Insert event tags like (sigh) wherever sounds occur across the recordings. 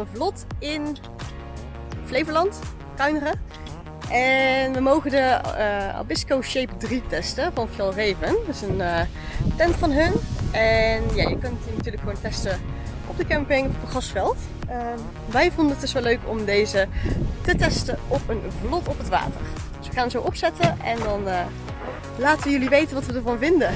een vlot in Flevoland, Kuineren. En we mogen de uh, Abisco Shape 3 testen van Fjallraven. Dat is een uh, tent van hun. En ja, je kunt die natuurlijk gewoon testen op de camping of op het grasveld. Uh, wij vonden het dus wel leuk om deze te testen op een vlot op het water. Dus we gaan hem zo opzetten en dan uh, laten we jullie weten wat we ervan vinden.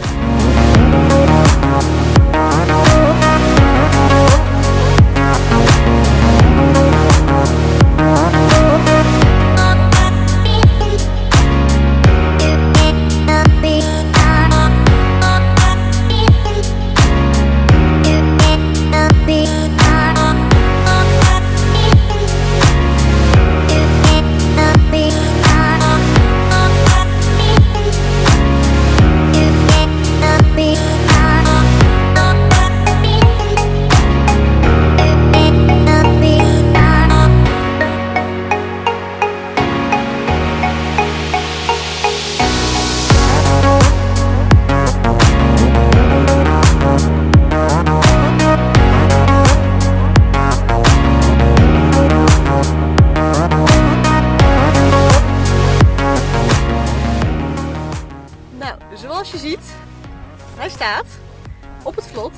Zoals je ziet, hij staat op het vlot.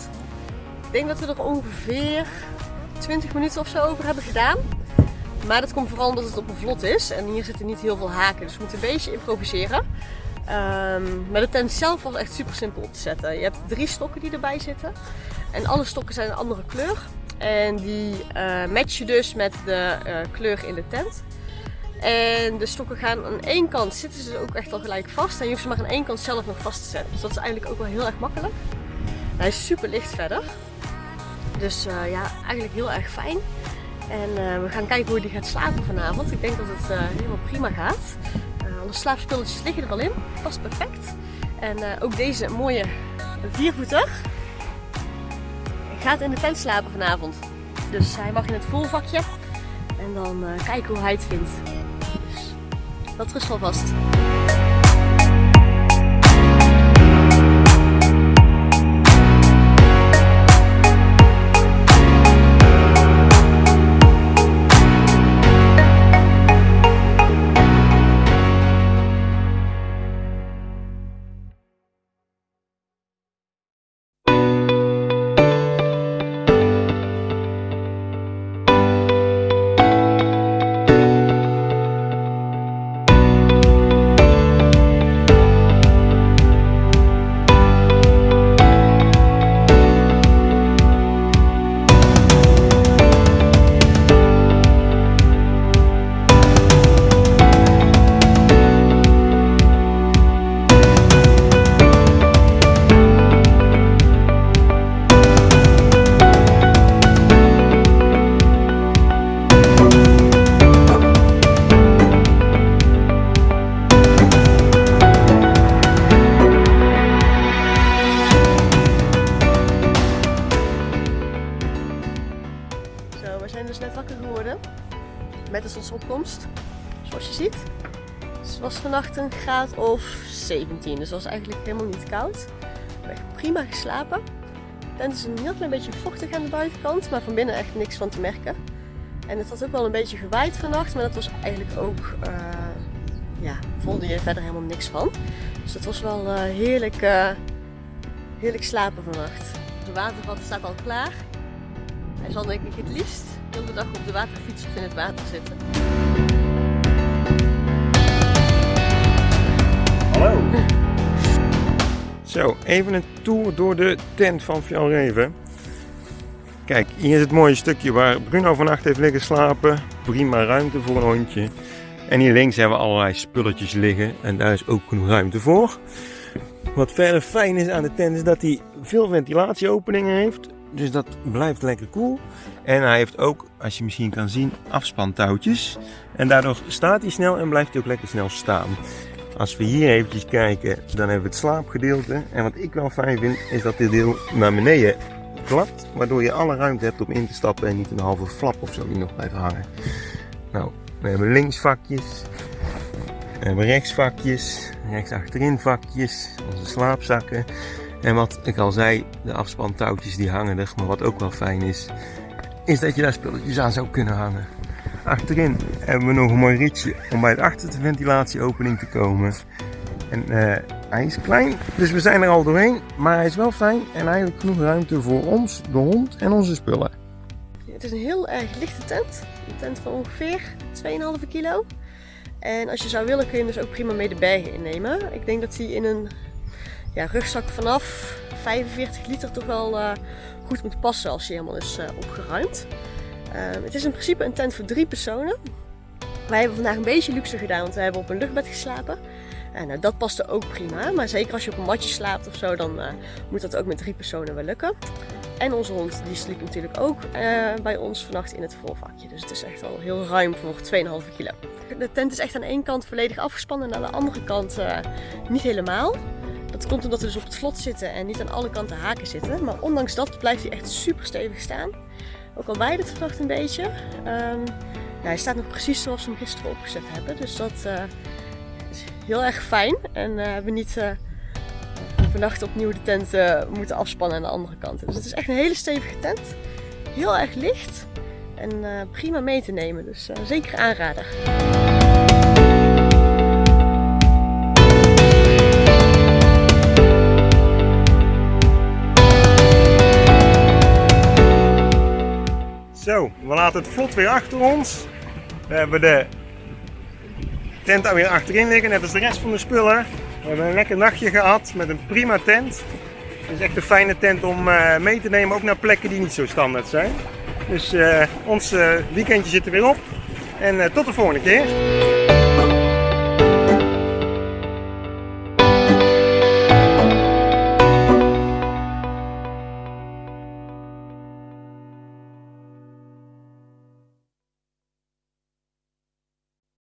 Ik denk dat we er ongeveer 20 minuten of zo over hebben gedaan. Maar dat komt vooral omdat het op een vlot is. En hier zitten niet heel veel haken, dus we moeten een beetje improviseren. Um, maar de tent zelf was echt super simpel op te zetten. Je hebt drie stokken die erbij zitten. En alle stokken zijn een andere kleur. En die uh, match je dus met de uh, kleur in de tent. En de stokken gaan aan één kant zitten ze ook echt al gelijk vast. En je hoeft ze maar aan één kant zelf nog vast te zetten. Dus dat is eigenlijk ook wel heel erg makkelijk. Hij is super licht verder. Dus uh, ja, eigenlijk heel erg fijn. En uh, we gaan kijken hoe die gaat slapen vanavond. Ik denk dat het uh, helemaal prima gaat. alle slaapspulletjes liggen er al in. Past perfect. En ook deze mooie viervoeter gaat in de tent slapen vanavond. Dus hij mag in het volvakje. En dan kijken hoe hij het vindt. Dat rust wel vast. Met de zonsopkomst. Zoals je ziet. Dus het was vannacht een graad of 17. Dus het was eigenlijk helemaal niet koud. We hebben prima geslapen. De is een heel klein beetje vochtig aan de buitenkant. Maar van binnen echt niks van te merken. En het had ook wel een beetje gewaaid vannacht. Maar dat was eigenlijk ook... Uh, ja, voelde je verder helemaal niks van. Dus het was wel uh, heerlijk, uh, heerlijk slapen vannacht. De watervat staat al klaar. Hij zal denk ik het liefst de hele dag op de waterfiets of in het water zitten. Hallo! (laughs) Zo, even een tour door de tent van Fjallreven. Kijk, hier is het mooie stukje waar Bruno vannacht heeft liggen slapen. Prima ruimte voor een hondje. En hier links hebben we allerlei spulletjes liggen en daar is ook genoeg ruimte voor. Wat verder fijn is aan de tent is dat hij veel ventilatieopeningen heeft. Dus dat blijft lekker cool. En hij heeft ook, als je misschien kan zien, afspantouwtjes. En daardoor staat hij snel en blijft hij ook lekker snel staan. Als we hier eventjes kijken, dan hebben we het slaapgedeelte. En wat ik wel fijn vind, is dat dit deel naar beneden klapt. Waardoor je alle ruimte hebt om in te stappen en niet een halve flap of zo die nog blijft hangen. Nou, we hebben links vakjes. We hebben rechts vakjes. Rechts achterin vakjes. Onze slaapzakken. En wat ik al zei, de afspantouwtjes die hangen er. Maar wat ook wel fijn is, is dat je daar spulletjes aan zou kunnen hangen. Achterin hebben we nog een mooi ritje om bij de achterste ventilatieopening te komen. En uh, hij is klein, dus we zijn er al doorheen. Maar hij is wel fijn en eigenlijk genoeg ruimte voor ons, de hond en onze spullen. Het is een heel erg lichte tent. Een tent van ongeveer 2,5 kilo. En als je zou willen kun je hem dus ook prima mee de bergen innemen. Ik denk dat hij in een ja, rugzak vanaf 45 liter toch wel uh, goed moet passen als hij helemaal is uh, opgeruimd. Uh, het is in principe een tent voor drie personen. Wij hebben vandaag een beetje luxe gedaan, want we hebben op een luchtbed geslapen. En nou, dat paste ook prima, maar zeker als je op een matje slaapt of zo, dan moet dat ook met drie personen wel lukken. En onze hond die sliep natuurlijk ook bij ons vannacht in het voorvakje. Dus het is echt wel heel ruim voor 2,5 kilo. De tent is echt aan één kant volledig afgespannen en aan de andere kant niet helemaal. Dat komt omdat we dus op het vlot zitten en niet aan alle kanten haken zitten. Maar ondanks dat blijft hij echt super stevig staan. Ook al wij het vannacht een beetje. Um, hij staat nog precies zoals we hem gisteren opgezet hebben. Dus dat uh, is heel erg fijn. En uh, hebben niet uh, vannacht opnieuw de tent moeten afspannen aan de andere kant. Dus het is echt een hele stevige tent. Heel erg licht. En prima mee te nemen. Dus zeker aanrader. Zo, we laten het vlot weer achter ons. We hebben de tent alweer achterin liggen, net als de rest van de spullen. We hebben een lekker nachtje gehad met een prima tent. Het is echt een fijne tent om uh, mee te nemen, ook naar plekken die niet zo standaard zijn. Dus uh, ons uh, weekendje zit er weer op. En tot de volgende keer.